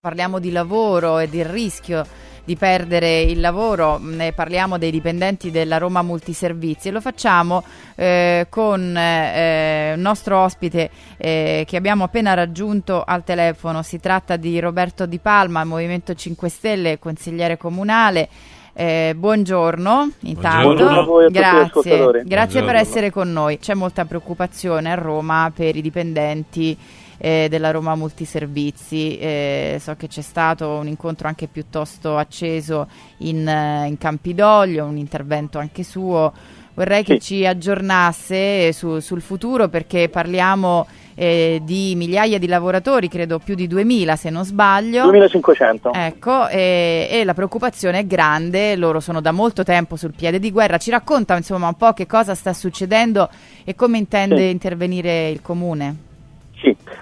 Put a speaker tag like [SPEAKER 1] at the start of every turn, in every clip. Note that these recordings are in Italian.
[SPEAKER 1] Parliamo di lavoro e del rischio di perdere il lavoro, ne parliamo dei dipendenti della Roma Multiservizi e lo facciamo eh, con eh, il nostro ospite eh, che abbiamo appena raggiunto al telefono. Si tratta di Roberto Di Palma, Movimento 5 Stelle, consigliere comunale. Eh, buongiorno, intanto.
[SPEAKER 2] Buongiorno a voi a
[SPEAKER 1] grazie, grazie
[SPEAKER 2] buongiorno.
[SPEAKER 1] per essere con noi. C'è molta preoccupazione a Roma per i dipendenti eh, della Roma Multiservizi. Eh, so che c'è stato un incontro anche piuttosto acceso in, eh, in Campidoglio, un intervento anche suo. Vorrei che ci aggiornasse su, sul futuro perché parliamo eh, di migliaia di lavoratori, credo più di 2000 se non sbaglio.
[SPEAKER 2] 2500.
[SPEAKER 1] Ecco, e, e, la preoccupazione è grande, loro sono da molto tempo sul piede di guerra. Ci racconta insomma un po' che cosa sta succedendo e come intende sì. intervenire il comune?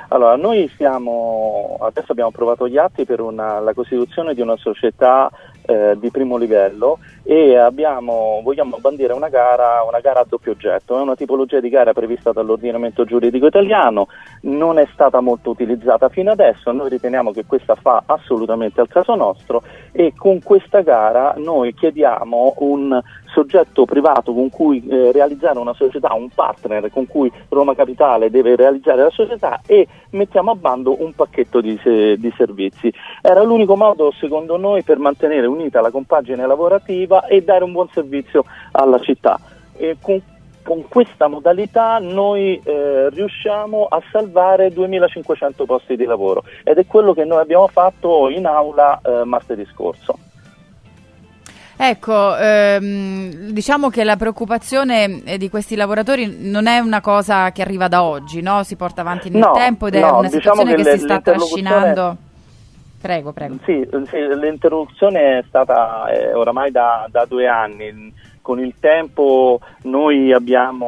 [SPEAKER 2] Allora noi siamo, adesso abbiamo approvato gli atti per una, la costituzione di una società eh, di primo livello e abbiamo, vogliamo bandire una gara, una gara, a doppio oggetto. È una tipologia di gara prevista dall'ordinamento giuridico italiano, non è stata molto utilizzata fino adesso, noi riteniamo che questa fa assolutamente al caso nostro e con questa gara noi chiediamo un soggetto privato con cui eh, realizzare una società, un partner con cui Roma Capitale deve realizzare la società e mettiamo a bando un pacchetto di, se, di servizi. Era l'unico modo secondo noi per mantenere unita la compagine lavorativa e dare un buon servizio alla città. Con con questa modalità noi eh, riusciamo a salvare 2500 posti di lavoro ed è quello che noi abbiamo fatto in aula eh, martedì scorso.
[SPEAKER 1] Ecco, ehm, diciamo che la preoccupazione eh, di questi lavoratori non è una cosa che arriva da oggi, no? Si porta avanti nel
[SPEAKER 2] no,
[SPEAKER 1] tempo ed è
[SPEAKER 2] no,
[SPEAKER 1] una
[SPEAKER 2] diciamo
[SPEAKER 1] situazione
[SPEAKER 2] che,
[SPEAKER 1] che
[SPEAKER 2] le,
[SPEAKER 1] si sta trascinando. Prego, prego.
[SPEAKER 2] Sì, sì l'interruzione è stata eh, oramai da, da due anni. Con il tempo noi abbiamo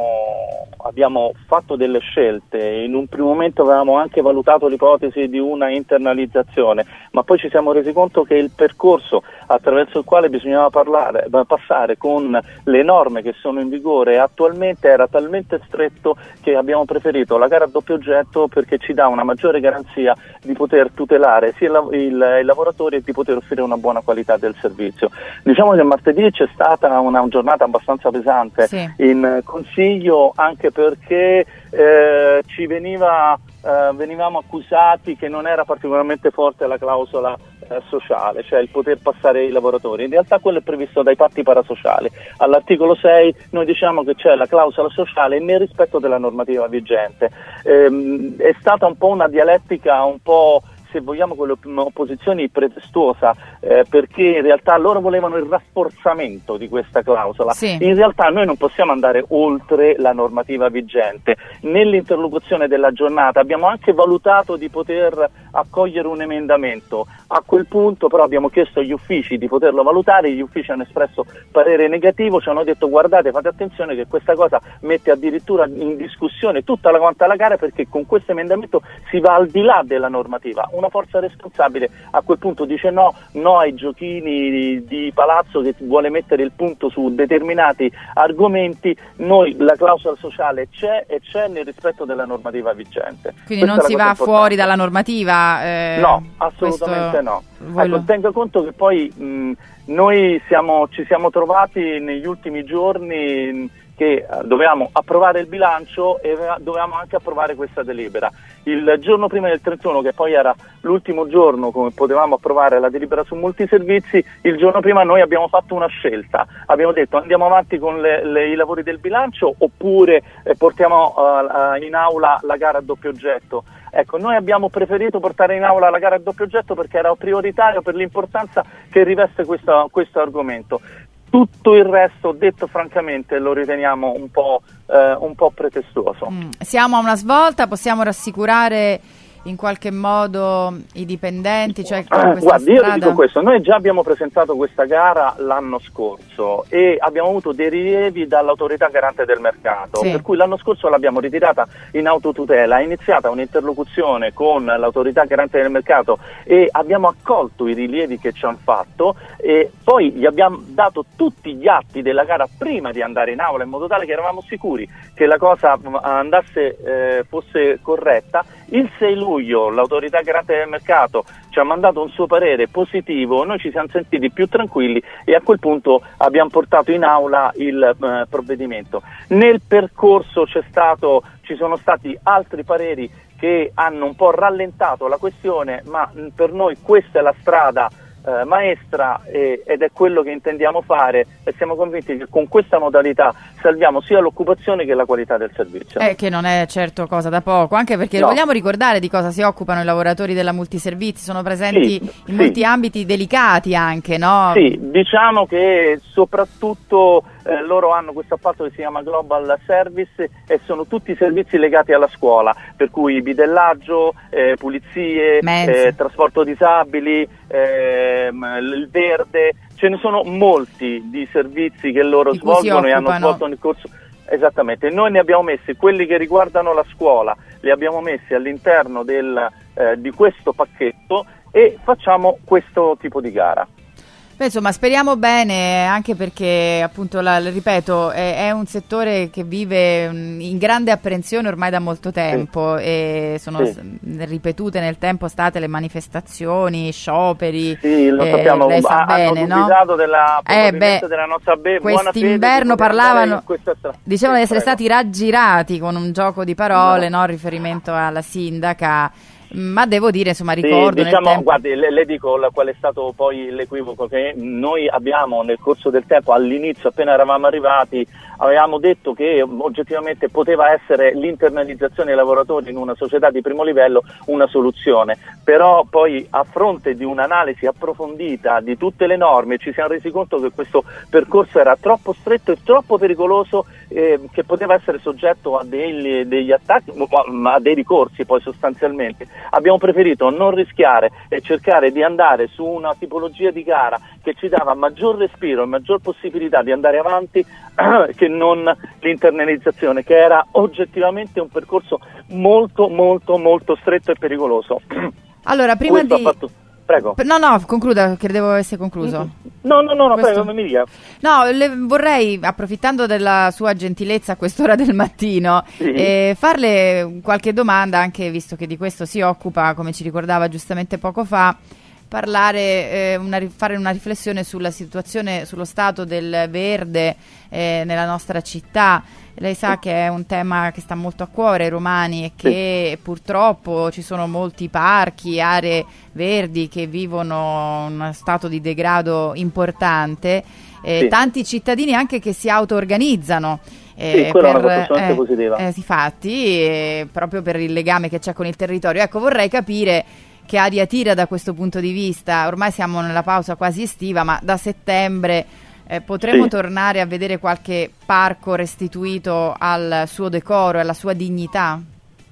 [SPEAKER 2] abbiamo fatto delle scelte, in un primo momento avevamo anche valutato l'ipotesi di una internalizzazione, ma poi ci siamo resi conto che il percorso attraverso il quale bisognava parlare, passare con le norme che sono in vigore attualmente era talmente stretto che abbiamo preferito la gara a doppio oggetto perché ci dà una maggiore garanzia di poter tutelare sia il, il, i lavoratori e di poter offrire una buona qualità del servizio. Diciamo che martedì c'è stata una giornata abbastanza pesante sì. in Consiglio anche anche perché eh, ci veniva, eh, venivamo accusati che non era particolarmente forte la clausola eh, sociale, cioè il poter passare i lavoratori. In realtà quello è previsto dai patti parasociali. All'articolo 6 noi diciamo che c'è la clausola sociale nel rispetto della normativa vigente. Ehm, è stata un po' una dialettica un po' se vogliamo con l'opposizione pretestuosa eh, perché in realtà loro volevano il rafforzamento di questa clausola.
[SPEAKER 1] Sì.
[SPEAKER 2] In realtà noi non possiamo andare oltre la normativa vigente. Nell'interlocuzione della giornata abbiamo anche valutato di poter accogliere un emendamento. A quel punto però abbiamo chiesto agli uffici di poterlo valutare, gli uffici hanno espresso parere negativo, ci hanno detto guardate fate attenzione che questa cosa mette addirittura in discussione tutta la quanta la gara perché con questo emendamento si va al di là della normativa una forza responsabile a quel punto dice no, no ai giochini di, palazzo che vuole mettere il punto su determinati argomenti, noi la clausola sociale c'è e c'è nel rispetto della normativa vigente.
[SPEAKER 1] Quindi Questa non si va importante. fuori dalla normativa?
[SPEAKER 2] Eh, no, assolutamente no. Ecco, lo... tenga conto che poi mh, noi siamo, ci siamo trovati negli ultimi giorni che eh, dovevamo approvare il bilancio e dovevamo anche approvare questa delibera. Il giorno prima del 31, che poi era l'ultimo giorno come potevamo approvare la delibera su multiservizi, il giorno prima noi abbiamo fatto una scelta, abbiamo detto andiamo avanti con le, le, i lavori del bilancio oppure eh, portiamo uh, in aula la gara a doppio oggetto. Ecco, noi abbiamo preferito portare in aula la gara a doppio oggetto perché era prioritario per l'importanza che riveste questo, questo argomento. Tutto il resto, detto francamente, lo riteniamo un po', eh, un po pretestuoso.
[SPEAKER 1] Mm. Siamo a una svolta, possiamo rassicurare in qualche modo i dipendenti? Cioè
[SPEAKER 2] ah, guardi, strada... io dico questo, noi già abbiamo presentato questa gara l'anno scorso e abbiamo avuto dei rilievi dall'autorità garante del mercato, sì. per cui l'anno scorso l'abbiamo ritirata in autotutela, è iniziata un'interlocuzione con l'autorità garante del mercato e abbiamo accolto i rilievi che ci hanno fatto e poi gli abbiamo dato tutti gli atti della gara prima di andare in aula in modo tale che eravamo sicuri che la cosa andasse, eh, fosse corretta Il 6 luglio l'autorità garante del mercato ci ha mandato un suo parere positivo, noi ci siamo sentiti più tranquilli e a quel punto abbiamo portato in aula il eh, provvedimento. Nel percorso stato, ci sono stati altri pareri che hanno un po' rallentato la questione, ma mh, per noi questa è la strada eh, maestra eh, ed è quello che intendiamo fare e siamo convinti che con questa modalità salviamo sia l'occupazione che la qualità del servizio.
[SPEAKER 1] Eh, che non è certo cosa da poco, anche perché no. vogliamo ricordare di cosa si occupano i lavoratori della multiservizi, sono presenti sì, in sì. molti ambiti delicati anche, no?
[SPEAKER 2] Sì, diciamo che soprattutto eh, loro hanno questo appalto che si chiama Global Service e sono tutti servizi legati alla scuola, per cui bidellaggio, eh, pulizie, eh, trasporto disabili, ehm, il verde, ce ne sono molti di servizi che loro di svolgono e hanno svolto nel corso. Esattamente, noi ne abbiamo messi quelli che riguardano la scuola, li abbiamo messi all'interno del, eh, di questo pacchetto e facciamo questo tipo di gara.
[SPEAKER 1] Beh, insomma, speriamo bene, anche perché, appunto, la, ripeto, è, è, un settore che vive in grande apprensione ormai da molto tempo sì. e sono sì. ripetute nel tempo state le manifestazioni, scioperi.
[SPEAKER 2] Sì, lo eh, sappiamo, lei sa ha, bene, no? della, eh, beh, della nostra be-
[SPEAKER 1] Quest'inverno parlavano, dicevano di essere Prego. stati raggirati con un gioco di parole, no. No, riferimento alla sindaca ma devo dire, insomma, ricordo.
[SPEAKER 2] Sì, diciamo, guardi, le, le dico qual è stato poi l'equivoco che noi abbiamo nel corso del tempo, all'inizio, appena eravamo arrivati, avevamo detto che oggettivamente poteva essere l'internalizzazione dei lavoratori in una società di primo livello una soluzione, però poi a fronte di un'analisi approfondita di tutte le norme ci siamo resi conto che questo percorso era troppo stretto e troppo pericoloso eh, che poteva essere soggetto a degli, degli attacchi, a dei ricorsi poi sostanzialmente. Abbiamo preferito non rischiare e cercare di andare su una tipologia di gara che ci dava maggior respiro e maggior possibilità di andare avanti che non l'internalizzazione, che era oggettivamente un percorso molto molto molto stretto e pericoloso.
[SPEAKER 1] Allora, prima Questo di...
[SPEAKER 2] Prego.
[SPEAKER 1] No, no, concluda, credevo avesse concluso.
[SPEAKER 2] No, no, no, no prego, mi dica.
[SPEAKER 1] No, le, vorrei, approfittando della sua gentilezza a quest'ora del mattino, sì. eh, farle qualche domanda, anche visto che di questo si occupa, come ci ricordava giustamente poco fa, parlare, eh, una, fare una riflessione sulla situazione, sullo stato del verde eh, nella nostra città. Lei sa che è un tema che sta molto a cuore ai romani e che purtroppo ci sono molti parchi, aree verdi che vivono uno stato di degrado importante. Eh, sì. Tanti cittadini anche che si auto-organizzano.
[SPEAKER 2] Eh, sì, quella per, è una cosa eh, positiva.
[SPEAKER 1] Eh, infatti, eh, proprio per il legame che c'è con il territorio. Ecco, vorrei capire che aria tira da questo punto di vista. Ormai siamo nella pausa quasi estiva, ma da settembre eh, potremo sì. tornare a vedere qualche parco restituito al suo decoro e alla sua dignità?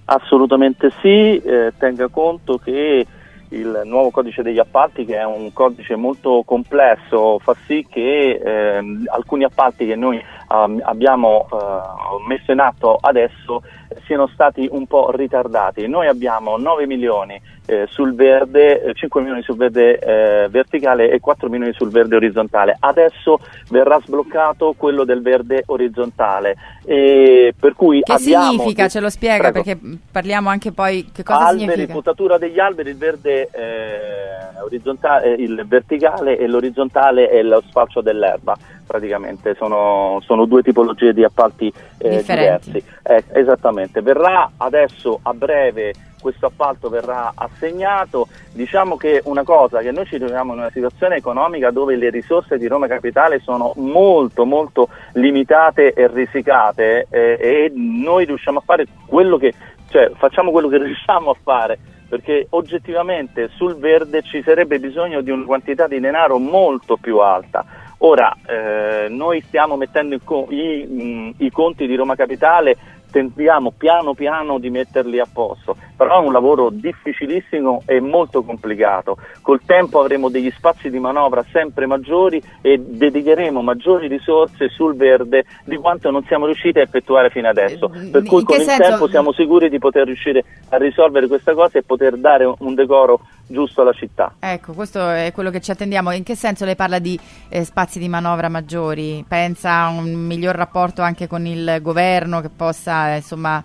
[SPEAKER 2] Assolutamente sì, eh, tenga conto che il nuovo codice degli appalti, che è un codice molto complesso, fa sì che eh, alcuni appalti che noi um, abbiamo uh, messo in atto adesso siano stati un po' ritardati. Noi abbiamo 9 milioni eh, sul verde, 5 eh, milioni sul verde eh, verticale e 4 milioni sul verde orizzontale. Adesso verrà sbloccato quello del verde orizzontale. E per cui
[SPEAKER 1] che
[SPEAKER 2] abbiamo...
[SPEAKER 1] significa? Ce lo spiega Prego. perché parliamo anche poi che cosa
[SPEAKER 2] alberi,
[SPEAKER 1] significa.
[SPEAKER 2] potatura degli alberi, il verde eh, orizzontale, il verticale e l'orizzontale è lo spaccio dell'erba praticamente sono, sono, due tipologie di appalti eh, diversi. Eh, esattamente, verrà adesso a breve questo appalto verrà assegnato. Diciamo che una cosa, che noi ci troviamo in una situazione economica dove le risorse di Roma Capitale sono molto molto limitate e risicate eh, e noi riusciamo a fare quello che, cioè facciamo quello che riusciamo a fare perché oggettivamente sul verde ci sarebbe bisogno di una quantità di denaro molto più alta. Ora, eh, noi stiamo mettendo i, i, mh, i conti di Roma Capitale tentiamo piano piano di metterli a posto, però è un lavoro difficilissimo e molto complicato. Col tempo avremo degli spazi di manovra sempre maggiori e dedicheremo maggiori risorse sul verde di quanto non siamo riusciti a effettuare fino adesso. Eh, per cui con il senso... tempo siamo sicuri di poter riuscire a risolvere questa cosa e poter dare un decoro giusto alla città.
[SPEAKER 1] Ecco, questo è quello che ci attendiamo. In che senso lei parla di eh, spazi di manovra maggiori? Pensa a un miglior rapporto anche con il governo che possa, eh, insomma,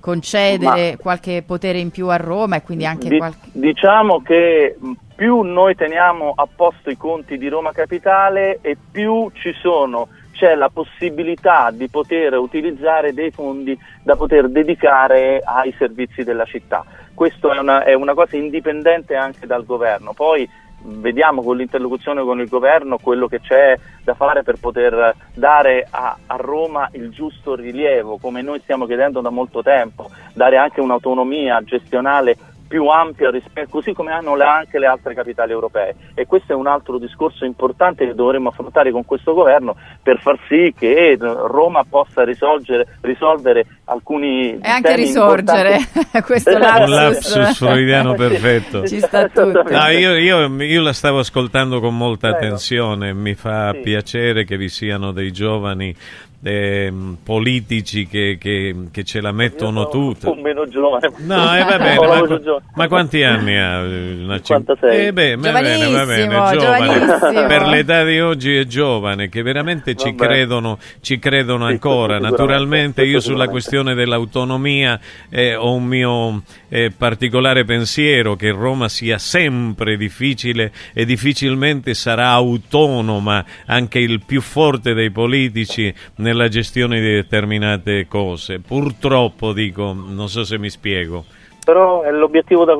[SPEAKER 1] concedere Ma, qualche potere in più a Roma e quindi anche
[SPEAKER 2] di,
[SPEAKER 1] qualche...
[SPEAKER 2] Diciamo che più noi teniamo a posto i conti di Roma Capitale e più ci sono c'è la possibilità di poter utilizzare dei fondi da poter dedicare ai servizi della città. Questo è una, è una cosa indipendente anche dal governo. Poi vediamo con l'interlocuzione con il governo quello che c'è da fare per poter dare a, a, Roma il giusto rilievo, come noi stiamo chiedendo da molto tempo, dare anche un'autonomia gestionale più ampia rispetto, così come hanno le, anche le altre capitali europee. E questo è un altro discorso importante che dovremmo affrontare con questo governo per far sì che Roma possa risolvere alcuni
[SPEAKER 1] e anche risorgere. questo
[SPEAKER 3] lapsus. un lapsus freudiano perfetto.
[SPEAKER 1] Ci sta tutto.
[SPEAKER 3] No, io, io, io, la stavo ascoltando con molta attenzione. Mi fa sì. piacere che vi siano dei giovani eh, politici che, che, che, ce la mettono tutta.
[SPEAKER 2] Un meno giovane.
[SPEAKER 3] No, eh, va bene, ma, ma, quanti anni ha?
[SPEAKER 2] 56.
[SPEAKER 3] Eh beh, va bene, va bene, giovane. per l'età di oggi è giovane, che veramente ci credono, ci credono sì, ancora. Naturalmente io sulla questione dell'autonomia eh, ho un mio eh, particolare pensiero che Roma sia sempre difficile e difficilmente sarà autonoma anche il più forte dei politici nella gestione di determinate cose. Purtroppo dico, non so se mi spiego
[SPEAKER 2] però è l'obiettivo da,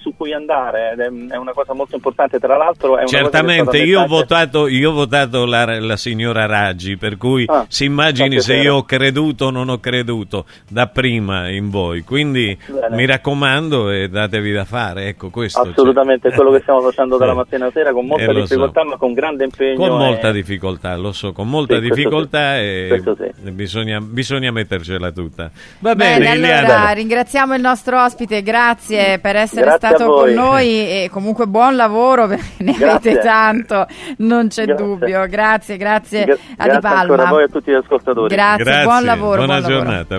[SPEAKER 2] su cui andare è una cosa molto importante tra l'altro
[SPEAKER 3] certamente io ho votato, io ho votato la, la, signora Raggi per cui ah, si immagini se io ho creduto o non ho creduto da prima in voi quindi Bene. mi raccomando e datevi da fare ecco questo
[SPEAKER 2] assolutamente cioè. è quello che stiamo facendo dalla mattina a sera con molta eh, difficoltà so. ma con grande impegno
[SPEAKER 3] con molta difficoltà lo so con molta sì, difficoltà sì. e sì. bisogna, bisogna mettercela tutta va bene, bene
[SPEAKER 1] allora ringraziamo il nostro ospite ospite, grazie per essere
[SPEAKER 2] grazie
[SPEAKER 1] stato con noi e comunque buon lavoro perché ne grazie. avete tanto, non c'è grazie. dubbio. Grazie, grazie
[SPEAKER 2] Gra-
[SPEAKER 1] a Di Palma.
[SPEAKER 2] a voi e a tutti gli ascoltatori.
[SPEAKER 1] Grazie, buon lavoro.
[SPEAKER 3] Buona
[SPEAKER 1] buon
[SPEAKER 3] giornata.
[SPEAKER 1] Lavoro.